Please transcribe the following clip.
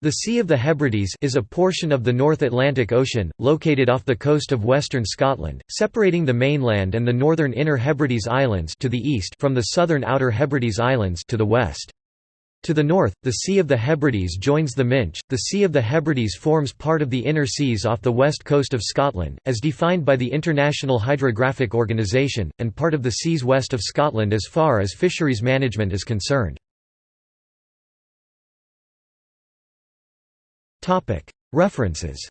The Sea of the Hebrides is a portion of the North Atlantic Ocean, located off the coast of western Scotland, separating the mainland and the northern Inner Hebrides Islands to the east from the southern Outer Hebrides Islands to the west. To the north, the Sea of the Hebrides joins the Minch. The Sea of the Hebrides forms part of the inner seas off the west coast of Scotland, as defined by the International Hydrographic Organisation, and part of the seas west of Scotland as far as fisheries management is concerned. References